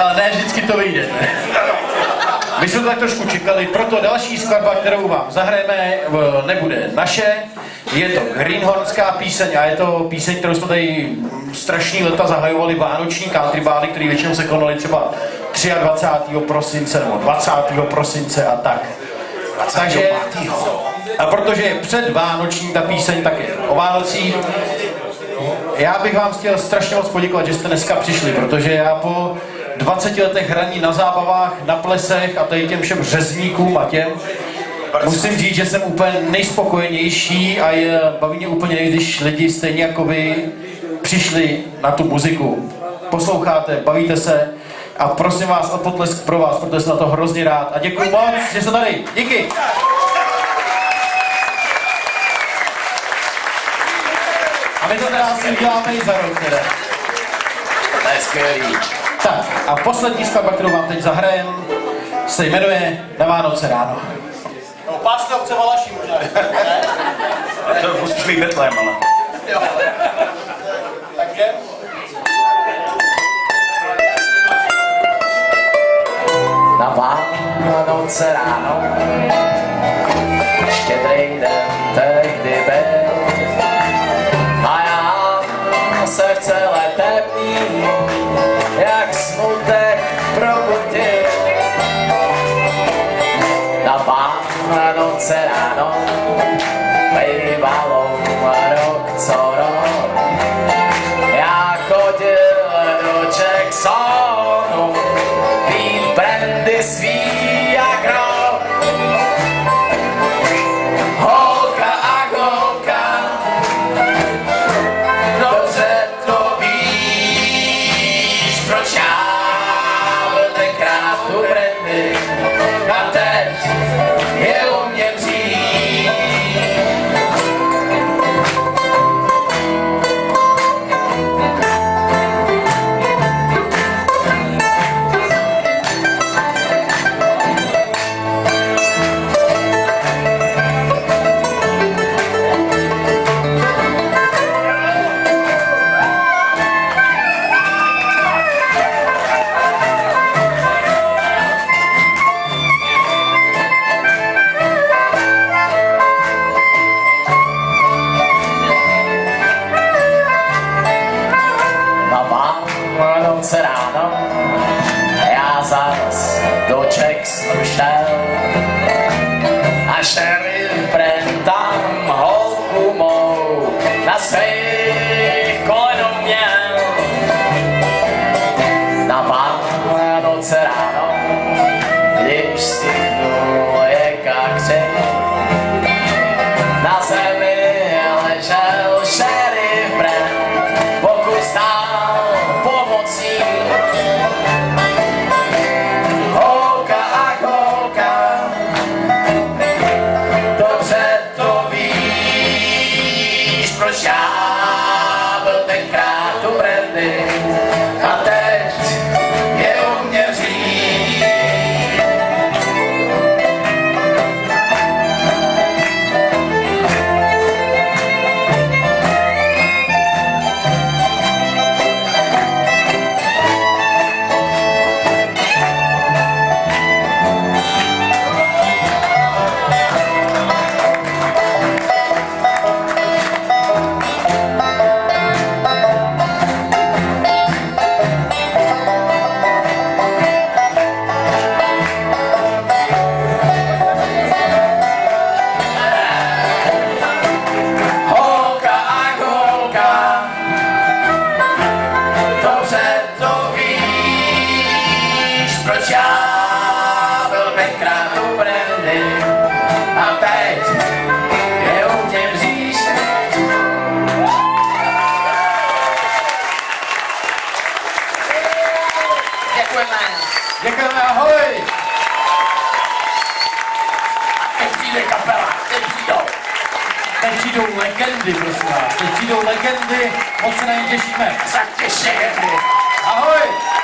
Ale ne vždycky to vyjde. My jsme to tak trošku čekali, proto další skladba, kterou vám zahrajeme, nebude naše. Je to Greenhornská píseň a je to píseň, kterou jsme tady strašný leta zahajovali vánoční country bády, které většinou se konaly třeba 23. prosince nebo 20. prosince a tak. Takže, a protože je před Vánoční ta píseň, tak je o Vánocích. Já bych vám chtěl strašně moc poděkovat, že jste dneska přišli, protože já po 20 letech hraní na zábavách, na plesech a tady těm všem řezníkům a těm, musím říct, že jsem úplně nejspokojenější a je, baví mě úplně, když lidi stejně jako vy přišli na tu muziku. Posloucháte, bavíte se a prosím vás o potlesk pro vás, protože jsem na to hrozně rád. A děkuji moc, že jste tady. Díky. A my to teda asi uděláme i za rok teda. To je. Tak a poslední skladba, kterou vám teď zahrajem, se jmenuje Na Vánoce ráno. No, páska chce Valaší možná. To musíš mít Betlém, ale. Takže... Na Vánoce ráno Štědrý den tehdy byl Na Vánoce ráno Bývalo rok co rok Já desmanchava, tem cravo. A teď je u mě bříš. Děkujeme. Děkujeme, ahoj! Teď přijde kapela, teď přijdou. Teď přijdou legendy, prosím vás. Teď přijdou legendy, moc se na ně těšíme. Tak. Ahoj!